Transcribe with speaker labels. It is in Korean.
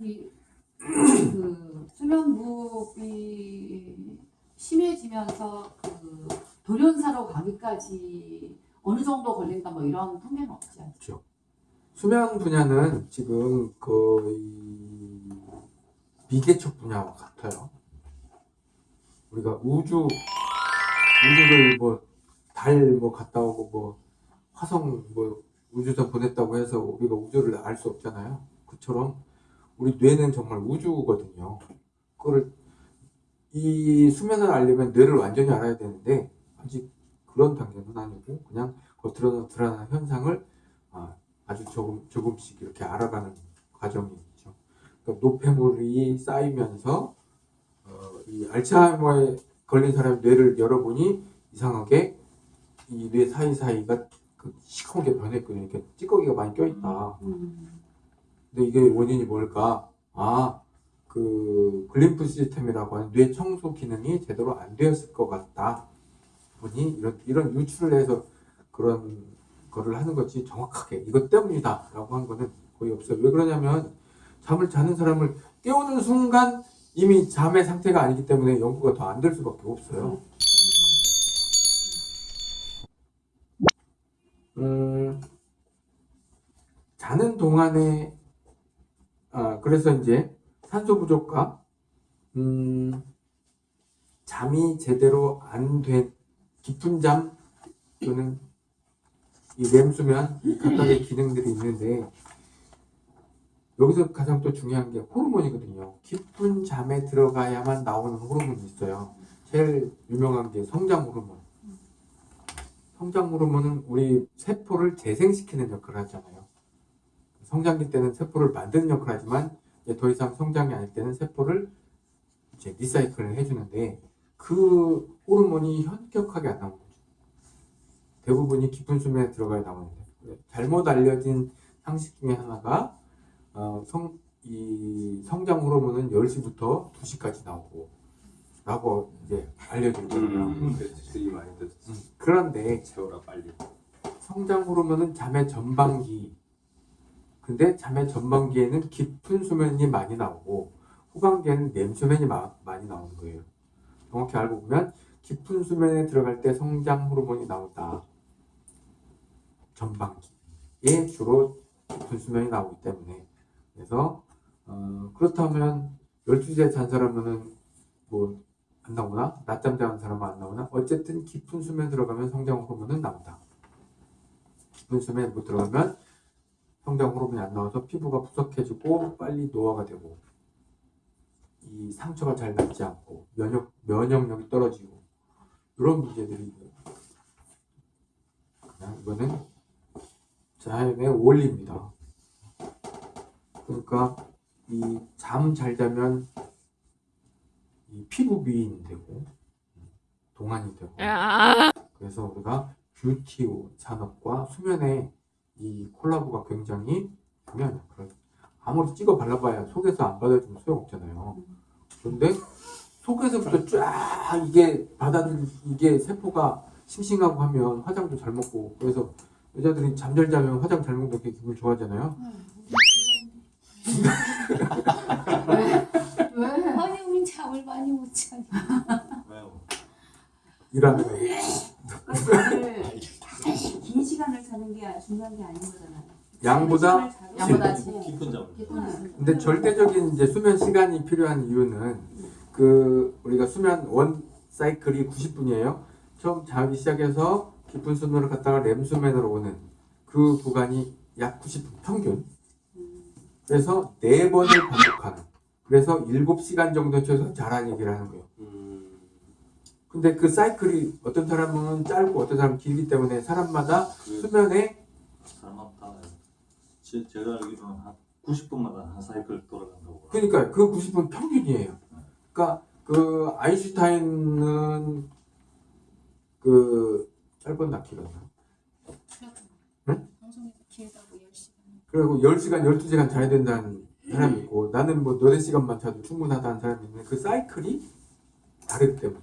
Speaker 1: 이, 그 수면무호흡이 심해지면서 그 돌연사로 가기까지 어느 정도 걸린다 뭐 이런 통계는 없지 않죠?
Speaker 2: 수면 분야는 지금 거의 미개척 분야와 같아요. 우리가 우주 우주를 뭐 달 뭐 갔다 오고 뭐 화성 뭐 우주선 보냈다고 해서 우리가 우주를 알 수 없잖아요. 그처럼 우리 뇌는 정말 우주거든요. 그거를 이 수면을 알려면 뇌를 완전히 알아야 되는데 아직 그런 단계는 아니고 그냥 겉으로 드러나는 현상을 아, 아주 조금 조금씩 이렇게 알아가는 과정이 있죠. 그러니까 노폐물이 쌓이면서 어, 이 알츠하이머에 걸린 사람의 뇌를 열어보니 이상하게 이 뇌 사이 사이가 그 시커멓게 변했거든요. 이렇게 찌꺼기가 많이 껴있다.
Speaker 1: 음.
Speaker 2: 근데 이게 원인이 뭘까? 아, 그 글림프 시스템이라고 하는 뇌 청소 기능이 제대로 안 되었을 것 같다. 보니 이런 이런 유출을 해서 그런 거를 하는 거지 정확하게 이것 때문이다 라고 한 거는 거의 없어요. 왜 그러냐면 잠을 자는 사람을 깨우는 순간 이미 잠의 상태가 아니기 때문에 연구가 더 안 될 수밖에 없어요. 음, 자는 동안에 아, 그래서 이제 산소 부족과 음, 잠이 제대로 안 된 깊은 잠 또는 이 렘수면 이 각각의 기능들이 있는데 여기서 가장 또 중요한 게 호르몬이거든요. 깊은 잠에 들어가야만 나오는 호르몬이 있어요. 제일 유명한 게 성장 호르몬. 성장 호르몬은 우리 세포를 재생시키는 역할을 하잖아요. 성장기 때는 세포를 만드는 역할을 하지만 이제 더 이상 성장이 아닐 때는 세포를 이제 리사이클을 해주는데 그 호르몬이 현격하게 안 나오는 거죠. 대부분이 깊은 수면에 들어가야 나오는데 잘못 알려진 상식 중에 하나가 어, 성, 이 성장 호르몬은 10시부터 2시까지 나오고 라고 이제 알려져 있거든요.
Speaker 3: 음, 듣
Speaker 2: 음, 그런데
Speaker 3: 채워라 빨리
Speaker 2: 성장 호르몬은 잠의 전반기 근데 잠의 전반기에는 깊은 수면이 많이 나오고 후반기에는 렘수면이 마- 많이 나오는 거예요. 정확히 알고 보면 깊은 수면에 들어갈 때 성장 호르몬이 나온다. 전반기에 주로 깊은 수면이 나오기 때문에 그래서 어, 그렇다면 12시에 잔 사람은 뭐 안 나오나? 낮잠 자는 사람은 안 나오나? 어쨌든 깊은 수면 들어가면 성장 호르몬은 나온다. 깊은 수면에 못 들어가면 성장 호르몬이 안 나와서 피부가 푸석해지고 빨리 노화가 되고 이 상처가 잘 낫지 않고 면역 면역력이 떨어지고 이런 문제들이 있고요. 이거는 자연의 원리입니다. 그러니까 이 잠 잘 자면 이 피부 미인이 되고 동안이 되고 그래서 우리가 뷰티 산업과 수면의 이 콜라보가 굉장히. 그래서 아무리 찍어 발라봐야 속에서 안 받아주면 소용없잖아요. 그런데 속에서부터 쫙 이게 받아들 이게 세포가 싱싱하고 하면 화장도 잘 먹고 그래서 여자들이 잠잘 자면 화장 잘 먹는 게 기분 좋아하잖아요.
Speaker 4: 잠을 많이 못 자니.
Speaker 3: 왜요?
Speaker 2: 일하면
Speaker 5: 긴 시간을 자는 게 중요한 게 아닌 거잖아요.
Speaker 2: 양보다
Speaker 1: 양보다
Speaker 3: 깊-. 깊은 잠
Speaker 2: 근데 절대적인 이제 수면 시간이 필요한 이유는 그 우리가 수면 원 사이클이 90분이에요. 처음 자기 시작해서 깊은 수면을 갔다가 렘 수면으로 오는 그 구간이 약 90분 평균. 그래서 네 번을 반복하는. 그래서 7시간 정도 최소 자라는 얘기를 하는 거예요.
Speaker 3: 음,
Speaker 2: 근데 그 사이클이 어떤 사람은 짧고 어떤 사람은 길기 때문에 사람마다
Speaker 3: 그
Speaker 2: 수면에
Speaker 3: 사람마다 제, 제가 알기로는 한 90분마다 한 사이클 돌아간다고
Speaker 2: 그러니까 그 90분 평균이에요. 그러니까 그 아인슈타인은 그 짧은?
Speaker 4: 방송에서 길다고 10시간.
Speaker 2: 그리고 10시간, 12시간 자야 된다는 사람이 있고 나는 뭐 너네 시간만 자도 충분하다는 사람이 있는데 그 사이클이 다르기 때문에